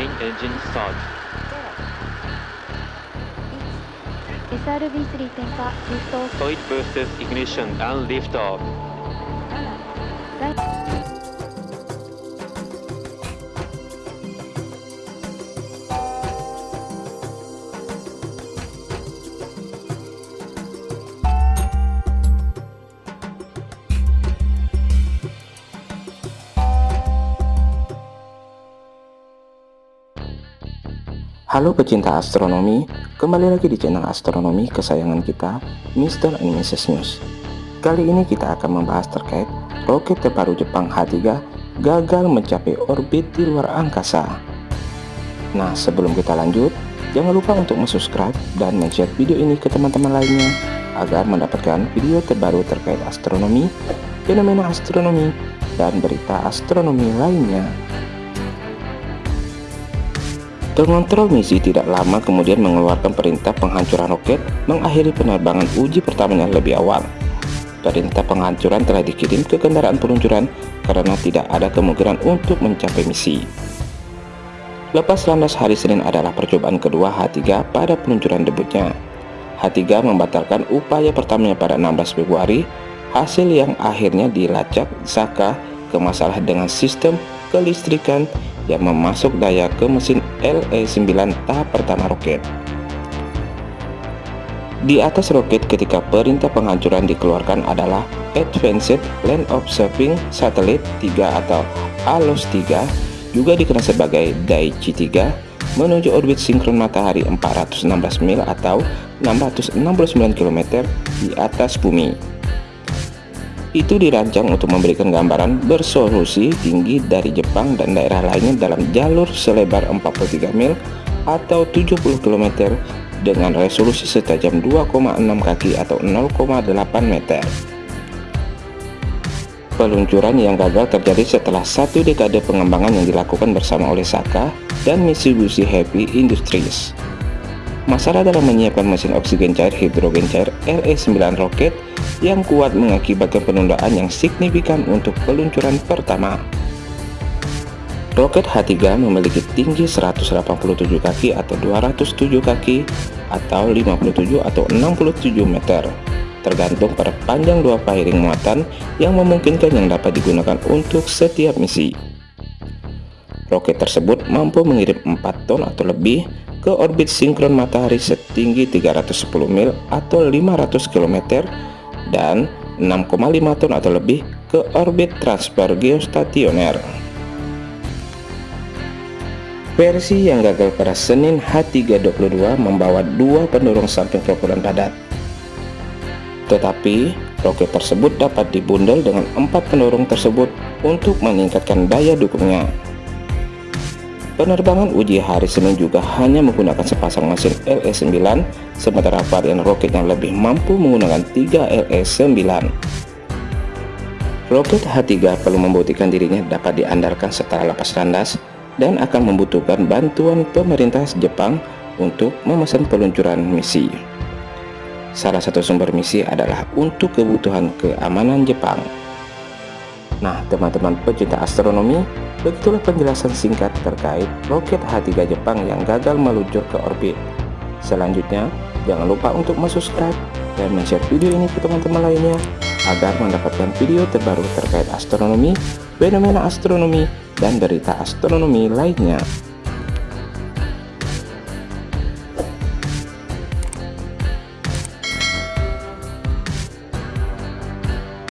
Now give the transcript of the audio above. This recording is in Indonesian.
Main engine start. 0 SRB3 点火リフトオフ Solid boosters ignition and lift Halo pecinta astronomi, kembali lagi di channel astronomi kesayangan kita, Mr. and Mrs. News. Kali ini kita akan membahas terkait roket terbaru Jepang H3 gagal mencapai orbit di luar angkasa. Nah, sebelum kita lanjut, jangan lupa untuk subscribe dan share video ini ke teman-teman lainnya agar mendapatkan video terbaru terkait astronomi, fenomena astronomi, dan berita astronomi lainnya. Pengontrol misi tidak lama kemudian mengeluarkan perintah penghancuran roket mengakhiri penerbangan uji pertamanya lebih awal. Perintah penghancuran telah dikirim ke kendaraan peluncuran karena tidak ada kemungkinan untuk mencapai misi. Lepas landas hari Senin adalah percobaan kedua H3 pada peluncuran debutnya. H3 membatalkan upaya pertamanya pada 16 Februari, hasil yang akhirnya dilacak Saka ke masalah dengan sistem kelistrikan yang memasuk daya ke mesin LE9 tahap pertama roket. Di atas roket ketika perintah penghancuran dikeluarkan adalah Advanced Land Observing Satellite 3 atau ALOS 3 juga dikenal sebagai Daiichi 3 menuju orbit sinkron matahari 416 mil atau 669 km di atas bumi itu dirancang untuk memberikan gambaran bersolusi tinggi dari Jepang dan daerah lainnya dalam jalur selebar 43 mil atau 70 km dengan resolusi setajam 2,6 kaki atau 0,8 meter. Peluncuran yang gagal terjadi setelah satu dekade pengembangan yang dilakukan bersama oleh Saka dan Mitsubishi Heavy Industries. Masalah dalam menyiapkan mesin oksigen cair hidrogen cair LE9 roket yang kuat mengakibatkan penundaan yang signifikan untuk peluncuran pertama. Roket H3 memiliki tinggi 187 kaki atau 207 kaki atau 57 atau 67 meter tergantung pada panjang dua firing muatan yang memungkinkan yang dapat digunakan untuk setiap misi. Roket tersebut mampu mengirim 4 ton atau lebih ke orbit sinkron matahari setinggi 310 mil atau 500 km dan 6,5 ton atau lebih ke orbit transfer geostasioner. Versi yang gagal pada Senin H322 membawa dua pendorong samping kepulan padat. Tetapi, roket tersebut dapat dibundel dengan empat pendorong tersebut untuk meningkatkan daya dukungnya. Penerbangan uji hari Senin juga hanya menggunakan sepasang mesin LE-9, sementara varian roket yang lebih mampu menggunakan 3 LE-9. Roket H-3 perlu membuktikan dirinya dapat diandalkan setelah lepas landas dan akan membutuhkan bantuan pemerintah Jepang untuk memesan peluncuran misi. Salah satu sumber misi adalah untuk kebutuhan keamanan Jepang. Nah, teman-teman pecinta astronomi, begitulah penjelasan singkat terkait roket H3 Jepang yang gagal meluncur ke orbit. Selanjutnya, jangan lupa untuk subscribe dan share video ini ke teman-teman lainnya agar mendapatkan video terbaru terkait astronomi, fenomena astronomi, dan berita astronomi lainnya.